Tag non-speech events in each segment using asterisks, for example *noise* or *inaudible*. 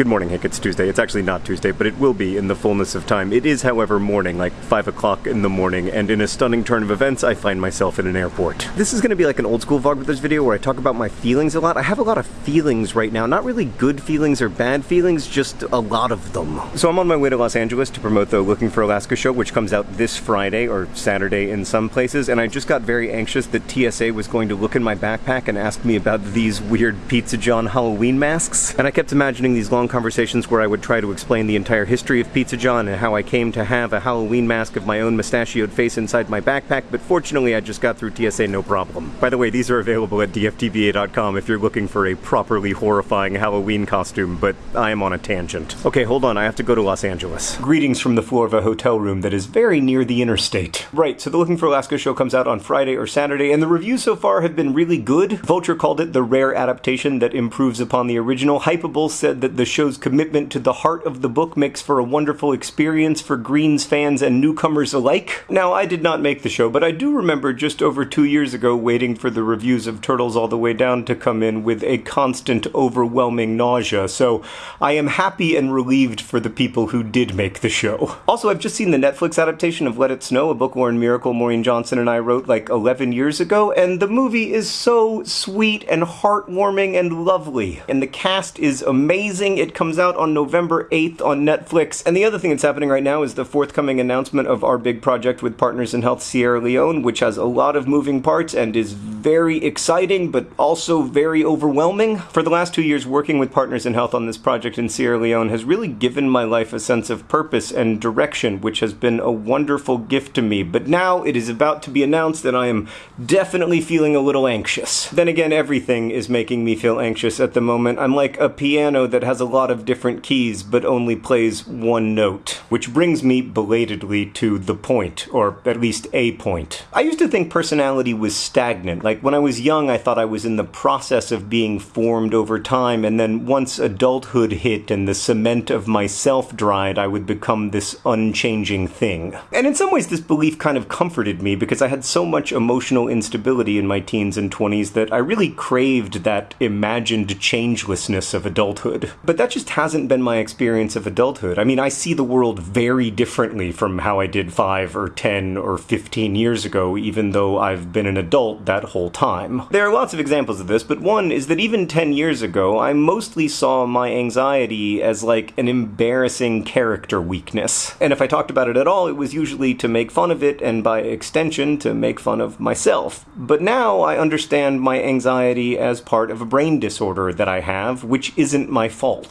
Good morning, Hank. It's Tuesday. It's actually not Tuesday, but it will be in the fullness of time. It is, however, morning, like 5 o'clock in the morning, and in a stunning turn of events, I find myself in an airport. This is going to be like an old school Vlogbrothers video where I talk about my feelings a lot. I have a lot of feelings right now. Not really good feelings or bad feelings, just a lot of them. So I'm on my way to Los Angeles to promote the Looking for Alaska show, which comes out this Friday, or Saturday in some places, and I just got very anxious that TSA was going to look in my backpack and ask me about these weird Pizza John Halloween masks. And I kept imagining these long conversations where I would try to explain the entire history of Pizza John and how I came to have a Halloween mask of my own mustachioed face inside my backpack, but fortunately I just got through TSA no problem. By the way, these are available at dftba.com if you're looking for a properly horrifying Halloween costume, but I am on a tangent. Okay, hold on, I have to go to Los Angeles. Greetings from the floor of a hotel room that is very near the interstate. Right, so the Looking for Alaska show comes out on Friday or Saturday, and the reviews so far have been really good. Vulture called it the rare adaptation that improves upon the original. Hypable said that the show's commitment to the heart of the book makes for a wonderful experience for Greens fans and newcomers alike. Now, I did not make the show, but I do remember just over two years ago waiting for the reviews of Turtles All the Way Down to come in with a constant, overwhelming nausea, so I am happy and relieved for the people who did make the show. Also, I've just seen the Netflix adaptation of Let It Snow, a book-worn miracle Maureen Johnson and I wrote like 11 years ago, and the movie is so sweet and heartwarming and lovely. And the cast is amazing. It comes out on November 8th on Netflix. And the other thing that's happening right now is the forthcoming announcement of our big project with Partners in Health Sierra Leone, which has a lot of moving parts and is very exciting, but also very overwhelming. For the last two years, working with Partners in Health on this project in Sierra Leone has really given my life a sense of purpose and direction, which has been a wonderful gift to me. But now it is about to be announced that I am definitely feeling a little anxious. Then again, everything is making me feel anxious at the moment. I'm like a piano that has a lot of different keys, but only plays one note. Which brings me belatedly to the point, or at least a point. I used to think personality was stagnant. Like when I was young, I thought I was in the process of being formed over time, and then once adulthood hit and the cement of myself dried, I would become this unchanging thing. And in some ways, this belief kind of comforted me because I had so much emotional instability in my teens and 20s that I really craved that imagined changelessness of adulthood. But that just hasn't been my experience of adulthood. I mean, I see the world very differently from how I did 5 or 10 or 15 years ago, even though I've been an adult that whole time. There are lots of examples of this, but one is that even 10 years ago, I mostly saw my anxiety as like an embarrassing character weakness. And if I talked about it at all, it was usually to make fun of it and by extension to make fun of myself. But now I understand my anxiety as part of a brain disorder that I have, which isn't my fault.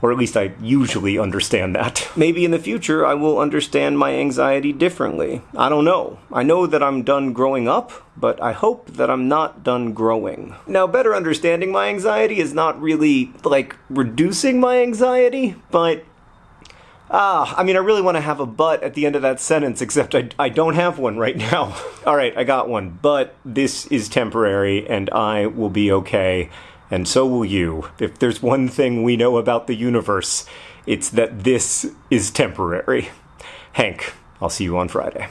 Or at least I usually understand that. Maybe in the future I will understand my anxiety differently. I don't know. I know that I'm done growing up, but I hope that I'm not done growing. Now, better understanding my anxiety is not really, like, reducing my anxiety, but Ah, I mean, I really want to have a but at the end of that sentence, except I, I don't have one right now. *laughs* All right, I got one. But this is temporary, and I will be okay, and so will you. If there's one thing we know about the universe, it's that this is temporary. Hank, I'll see you on Friday.